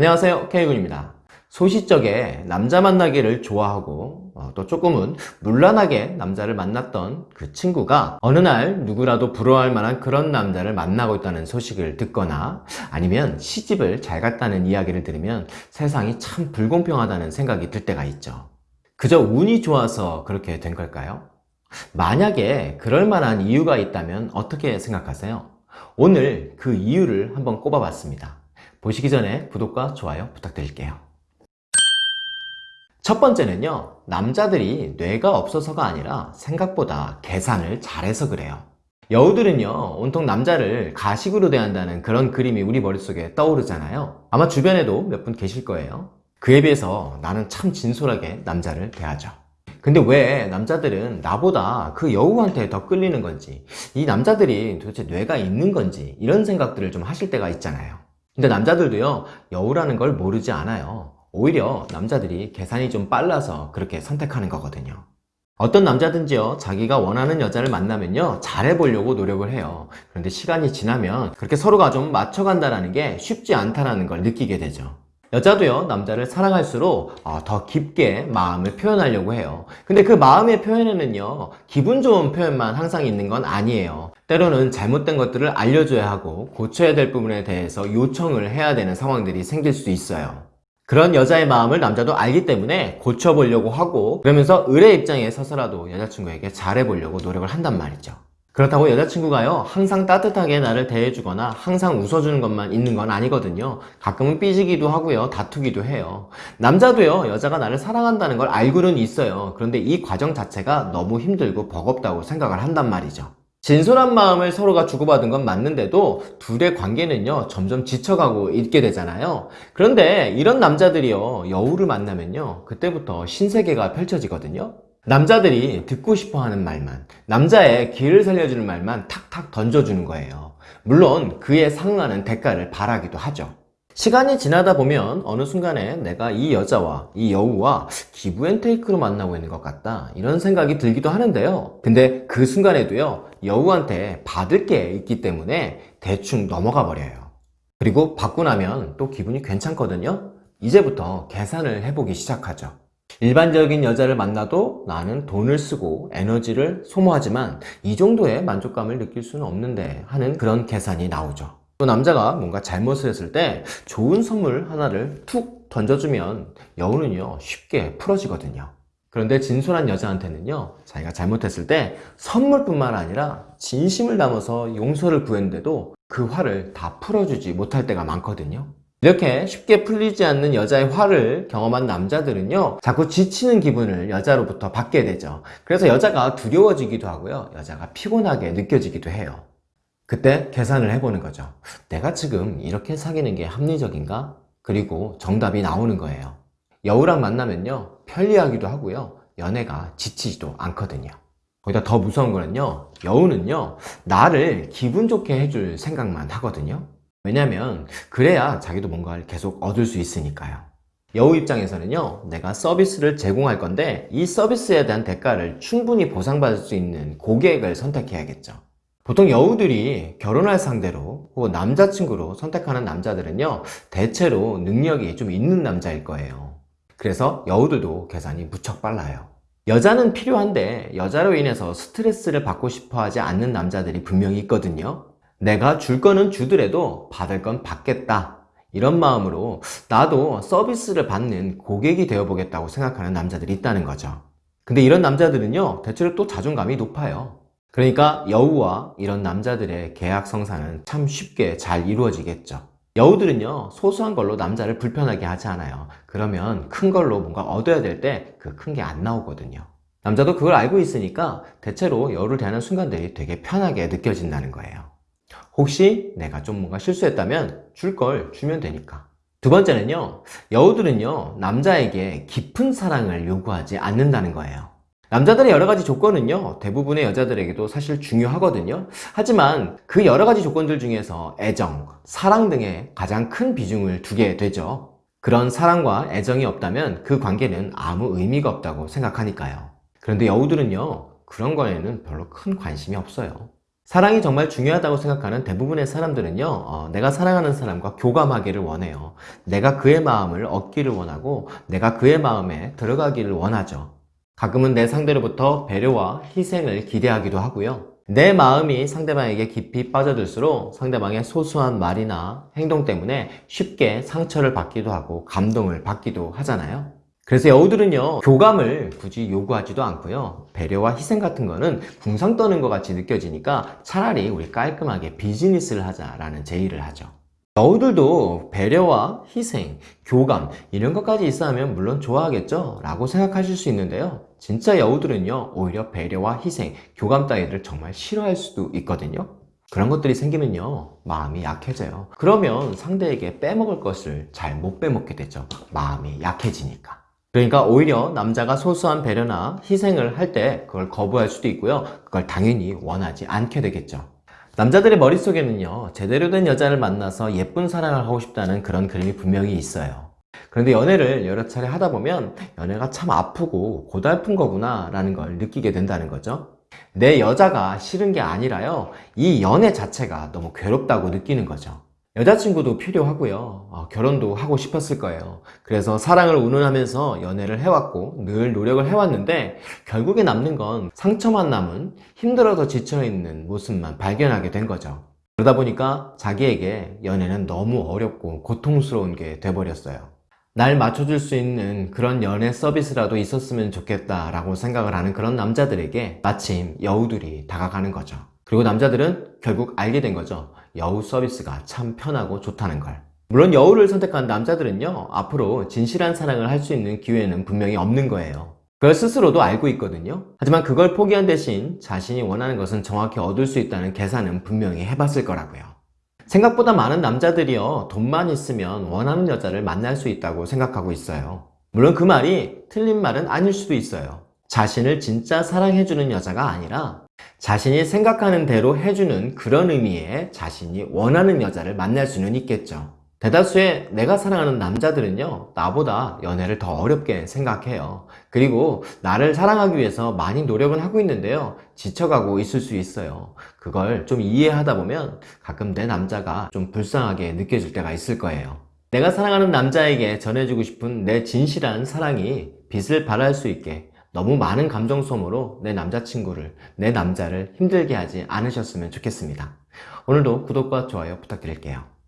안녕하세요 K군입니다 소시적에 남자 만나기를 좋아하고 어, 또 조금은 물란하게 남자를 만났던 그 친구가 어느 날 누구라도 부러워할 만한 그런 남자를 만나고 있다는 소식을 듣거나 아니면 시집을 잘 갔다는 이야기를 들으면 세상이 참 불공평하다는 생각이 들 때가 있죠 그저 운이 좋아서 그렇게 된 걸까요? 만약에 그럴 만한 이유가 있다면 어떻게 생각하세요? 오늘 그 이유를 한번 꼽아봤습니다 보시기 전에 구독과 좋아요 부탁드릴게요. 첫 번째는요 남자들이 뇌가 없어서가 아니라 생각보다 계산을 잘해서 그래요. 여우들은요 온통 남자를 가식으로 대한다는 그런 그림이 우리 머릿속에 떠오르잖아요. 아마 주변에도 몇 분 계실 거예요. 그에 비해서 나는 참 진솔하게 남자를 대하죠. 근데 왜 남자들은 나보다 그 여우한테 더 끌리는 건지 이 남자들이 도대체 뇌가 있는 건지 이런 생각들을 좀 하실 때가 있잖아요 근데 남자들도요 여우라는 걸 모르지 않아요. 오히려 남자들이 계산이 좀 빨라서 그렇게 선택하는 거거든요. 어떤 남자든지요 자기가 원하는 여자를 만나면요 잘해보려고 노력을 해요. 그런데 시간이 지나면 그렇게 서로가 좀 맞춰간다는 게 쉽지 않다는 걸 느끼게 되죠 여자도요 남자를 사랑할수록 어, 더 깊게 마음을 표현하려고 해요. 근데 그 마음의 표현에는요 기분 좋은 표현만 항상 있는 건 아니에요. 때로는 잘못된 것들을 알려줘야 하고 고쳐야 될 부분에 대해서 요청을 해야 되는 상황들이 생길 수 있어요. 그런 여자의 마음을 남자도 알기 때문에 고쳐보려고 하고 그러면서 을의 입장에 서서라도 여자친구에게 잘해보려고 노력을 한단 말이죠 그렇다고 여자친구가요 항상 따뜻하게 나를 대해주거나 항상 웃어주는 것만 있는 건 아니거든요. 가끔은 삐지기도 하고요 다투기도 해요. 남자도요 여자가 나를 사랑한다는 걸 알고는 있어요. 그런데 이 과정 자체가 너무 힘들고 버겁다고 생각을 한단 말이죠. 진솔한 마음을 서로가 주고받은 건 맞는데도 둘의 관계는요 점점 지쳐가고 있게 되잖아요. 그런데 이런 남자들이요 여우를 만나면요 그때부터 신세계가 펼쳐지거든요 남자들이 듣고 싶어 하는 말만 남자의 길을 살려주는 말만 탁탁 던져주는 거예요. 물론 그에 상응하는 대가를 바라기도 하죠. 시간이 지나다 보면 어느 순간에 내가 이 여자와 이 여우와 기브앤테이크로 만나고 있는 것 같다 이런 생각이 들기도 하는데요. 근데 그 순간에도요 여우한테 받을 게 있기 때문에 대충 넘어가 버려요. 그리고 받고 나면 또 기분이 괜찮거든요. 이제부터 계산을 해보기 시작하죠 일반적인 여자를 만나도 나는 돈을 쓰고 에너지를 소모하지만 이 정도의 만족감을 느낄 수는 없는데 하는 그런 계산이 나오죠. 또 남자가 뭔가 잘못을 했을 때 좋은 선물 하나를 툭 던져주면 여우는요 쉽게 풀어지거든요. 그런데 진솔한 여자한테는요 자기가 잘못했을 때 선물뿐만 아니라 진심을 담아서 용서를 구했는데도 그 화를 다 풀어주지 못할 때가 많거든요 이렇게 쉽게 풀리지 않는 여자의 화를 경험한 남자들은요 자꾸 지치는 기분을 여자로부터 받게 되죠. 그래서 여자가 두려워지기도 하고요 여자가 피곤하게 느껴지기도 해요. 그때 계산을 해보는 거죠. 내가 지금 이렇게 사귀는 게 합리적인가? 그리고 정답이 나오는 거예요. 여우랑 만나면요 편리하기도 하고요 연애가 지치지도 않거든요. 거기다 더 무서운 거는요 여우는요 나를 기분 좋게 해줄 생각만 하거든요 왜냐면 그래야 자기도 뭔가를 계속 얻을 수 있으니까요. 여우 입장에서는요 내가 서비스를 제공할 건데 이 서비스에 대한 대가를 충분히 보상받을 수 있는 고객을 선택해야겠죠. 보통 여우들이 결혼할 상대로 혹은 남자친구로 선택하는 남자들은요 대체로 능력이 좀 있는 남자일 거예요. 그래서 여우들도 계산이 무척 빨라요. 여자는 필요한데 여자로 인해서 스트레스를 받고 싶어 하지 않는 남자들이 분명히 있거든요 내가 줄 거는 주더라도 받을 건 받겠다. 이런 마음으로 나도 서비스를 받는 고객이 되어 보겠다고 생각하는 남자들이 있다는 거죠. 근데 이런 남자들은요 대체로 또 자존감이 높아요. 그러니까 여우와 이런 남자들의 계약 성사는 참 쉽게 잘 이루어지겠죠. 여우들은요 소소한 걸로 남자를 불편하게 하지 않아요. 그러면 큰 걸로 뭔가 얻어야 될 때 그 큰 게 안 나오거든요. 남자도 그걸 알고 있으니까 대체로 여우를 대하는 순간들이 되게 편하게 느껴진다는 거예요 혹시 내가 좀 뭔가 실수했다면 줄 걸 주면 되니까. 두 번째는요 여우들은요 남자에게 깊은 사랑을 요구하지 않는다는 거예요. 남자들의 여러 가지 조건은요 대부분의 여자들에게도 사실 중요하거든요. 하지만 그 여러 가지 조건들 중에서 애정, 사랑 등에 가장 큰 비중을 두게 되죠. 그런 사랑과 애정이 없다면 그 관계는 아무 의미가 없다고 생각하니까요. 그런데 여우들은요 그런 거에는 별로 큰 관심이 없어요 사랑이 정말 중요하다고 생각하는 대부분의 사람들은요, 어, 내가 사랑하는 사람과 교감하기를 원해요. 내가 그의 마음을 얻기를 원하고, 내가 그의 마음에 들어가기를 원하죠. 가끔은 내 상대로부터 배려와 희생을 기대하기도 하고요. 내 마음이 상대방에게 깊이 빠져들수록 상대방의 소소한 말이나 행동 때문에 쉽게 상처를 받기도 하고 감동을 받기도 하잖아요. 그래서 여우들은요 교감을 굳이 요구하지도 않고요. 배려와 희생 같은 거는 궁상 떠는 것 같이 느껴지니까 차라리 우리 깔끔하게 비즈니스를 하자라는 제의를 하죠. 여우들도 배려와 희생, 교감 이런 것까지 있어 하면 물론 좋아하겠죠 라고 생각하실 수 있는데요. 진짜 여우들은요 오히려 배려와 희생, 교감 따위를 정말 싫어할 수도 있거든요. 그런 것들이 생기면요 마음이 약해져요. 그러면 상대에게 빼먹을 것을 잘 못 빼먹게 되죠. 마음이 약해지니까 그러니까 오히려 남자가 소소한 배려나 희생을 할 때 그걸 거부할 수도 있고요. 그걸 당연히 원하지 않게 되겠죠. 남자들의 머릿속에는요, 제대로 된 여자를 만나서 예쁜 사랑을 하고 싶다는 그런 그림이 분명히 있어요. 그런데 연애를 여러 차례 하다 보면 연애가 참 아프고 고달픈 거구나 라는 걸 느끼게 된다는 거죠. 내 여자가 싫은 게 아니라요, 이 연애 자체가 너무 괴롭다고 느끼는 거죠. 여자친구도 필요하고요. 어, 결혼도 하고 싶었을 거예요. 그래서 사랑을 운운하면서 연애를 해왔고 늘 노력을 해왔는데 결국에 남는 건 상처만 남은 힘들어서 지쳐있는 모습만 발견하게 된 거죠. 그러다 보니까 자기에게 연애는 너무 어렵고 고통스러운 게 돼버렸어요. 날 맞춰줄 수 있는 그런 연애 서비스라도 있었으면 좋겠다라고 생각을 하는 그런 남자들에게 마침 여우들이 다가가는 거죠. 그리고 남자들은 결국 알게 된 거죠. 여우 서비스가 참 편하고 좋다는 걸. 물론 여우를 선택한 남자들은요, 앞으로 진실한 사랑을 할 수 있는 기회는 분명히 없는 거예요. 그걸 스스로도 알고 있거든요. 하지만 그걸 포기한 대신 자신이 원하는 것은 정확히 얻을 수 있다는 계산은 분명히 해봤을 거라고요. 생각보다 많은 남자들이요, 돈만 있으면 원하는 여자를 만날 수 있다고 생각하고 있어요. 물론 그 말이 틀린 말은 아닐 수도 있어요. 자신을 진짜 사랑해주는 여자가 아니라 자신이 생각하는 대로 해주는 그런 의미의 자신이 원하는 여자를 만날 수는 있겠죠. 대다수의 내가 사랑하는 남자들은요, 나보다 연애를 더 어렵게 생각해요. 그리고 나를 사랑하기 위해서 많이 노력은 하고 있는데요, 지쳐가고 있을 수 있어요. 그걸 좀 이해하다 보면 가끔 내 남자가 좀 불쌍하게 느껴질 때가 있을 거예요. 내가 사랑하는 남자에게 전해주고 싶은 내 진실한 사랑이 빛을 발할 수 있게 너무 많은 감정 소모로 내 남자친구를, 내 남자를 힘들게 하지 않으셨으면 좋겠습니다. 오늘도 구독과 좋아요 부탁드릴게요.